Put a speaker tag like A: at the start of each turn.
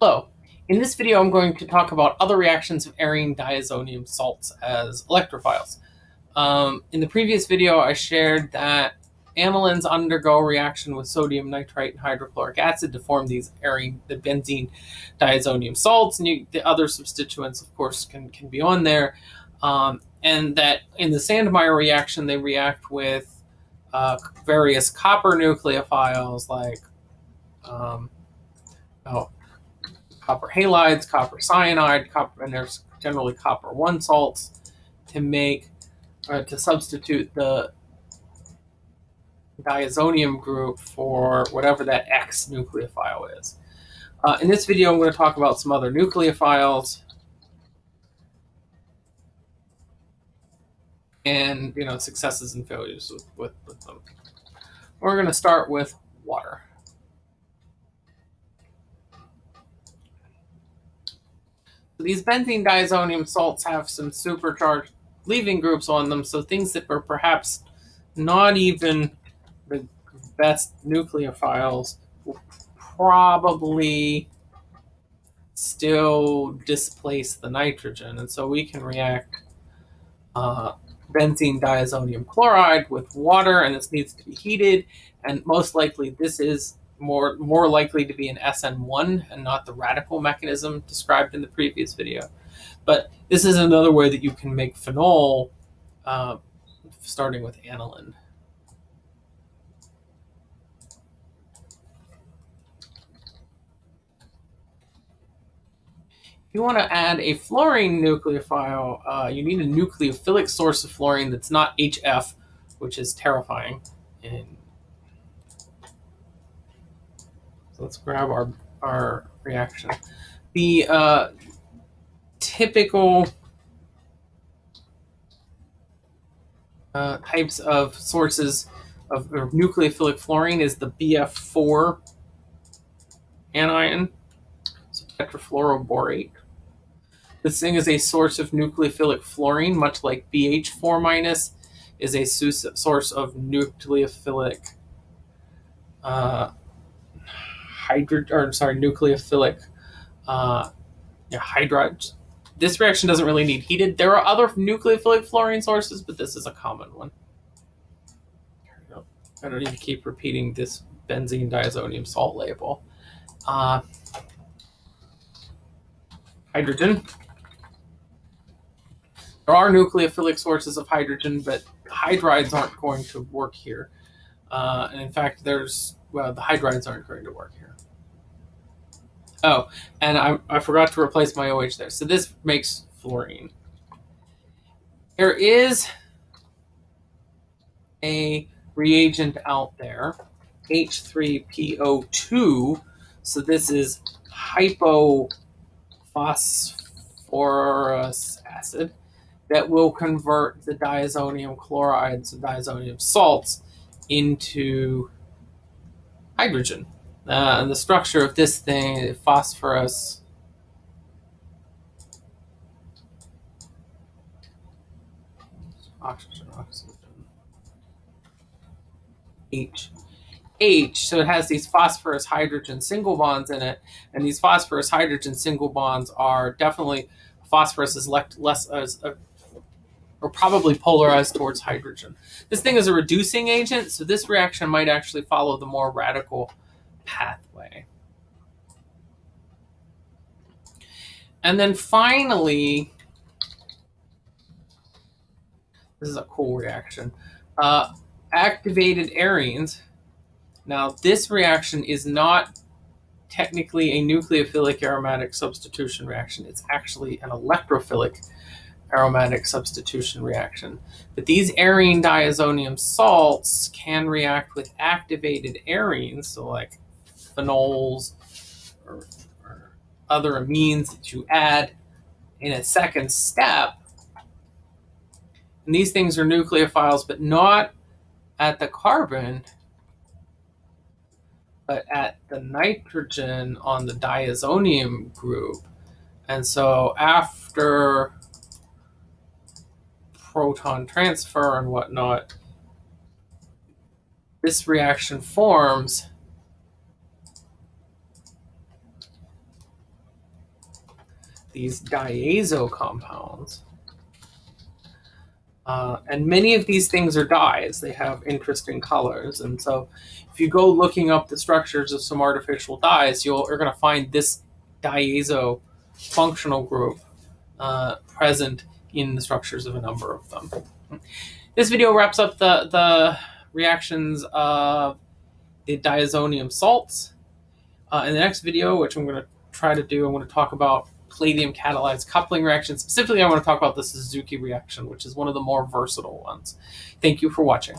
A: Hello. In this video, I'm going to talk about other reactions of arene diazonium salts as electrophiles. Um, in the previous video, I shared that anilines undergo reaction with sodium nitrite and hydrochloric acid to form these arene, the benzene diazonium salts, and you, the other substituents, of course, can, can be on there. Um, and that in the Sandmeyer reaction, they react with uh, various copper nucleophiles like um, oh, copper halides, copper cyanide, copper, and there's generally copper one salts to make uh, to substitute the diazonium group for whatever that X nucleophile is. Uh, in this video, I'm going to talk about some other nucleophiles and you know successes and failures with, with, with them. We're going to start with water. These benzene diazonium salts have some supercharged leaving groups on them, so things that are perhaps not even the best nucleophiles will probably still displace the nitrogen. And so we can react uh, benzene diazonium chloride with water, and this needs to be heated. And most likely, this is more more likely to be an SN1 and not the radical mechanism described in the previous video. But this is another way that you can make phenol uh, starting with aniline. If you want to add a fluorine nucleophile, uh, you need a nucleophilic source of fluorine that's not HF, which is terrifying So let's grab our, our reaction. The uh, typical uh, types of sources of, nucleophilic fluorine is the BF4 anion, so tetrafluoroborate. This thing is a source of nucleophilic fluorine, much like BH4 minus is a source of nucleophilic uh, hydro or sorry nucleophilic uh, yeah, hydrides. This reaction doesn't really need heated. There are other nucleophilic fluorine sources, but this is a common one. I don't need to keep repeating this benzene diazonium salt label. Uh, hydrogen. There are nucleophilic sources of hydrogen, but hydrides aren't going to work here. Uh, and in fact, there's, well, the hydrides aren't going to work here. Oh, and I, I forgot to replace my OH there. So this makes fluorine. There is a reagent out there, H3PO2. So this is hypophosphorous acid that will convert the diazonium chlorides and diazonium salts into hydrogen. Uh, and the structure of this thing, phosphorus, oxygen, oxygen, H. H, so it has these phosphorus hydrogen single bonds in it, and these phosphorus hydrogen single bonds are definitely phosphorus is less as or probably polarized towards hydrogen. This thing is a reducing agent, so this reaction might actually follow the more radical pathway. And then finally, this is a cool reaction, uh, activated arenes. Now, this reaction is not technically a nucleophilic aromatic substitution reaction. It's actually an electrophilic aromatic substitution reaction. But these arene diazonium salts can react with activated arenes, so like phenols or, or other amines that you add in a second step. And these things are nucleophiles, but not at the carbon, but at the nitrogen on the diazonium group. And so after proton transfer and whatnot, this reaction forms these diazo compounds. Uh, and many of these things are dyes. They have interesting colors. And so if you go looking up the structures of some artificial dyes, you'll, you're going to find this diazo functional group uh, present in the structures of a number of them. This video wraps up the, the reactions of the diazonium salts. Uh, in the next video, which I'm going to try to do, I'm going to talk about palladium catalyzed coupling reaction. Specifically, I want to talk about the Suzuki reaction, which is one of the more versatile ones. Thank you for watching.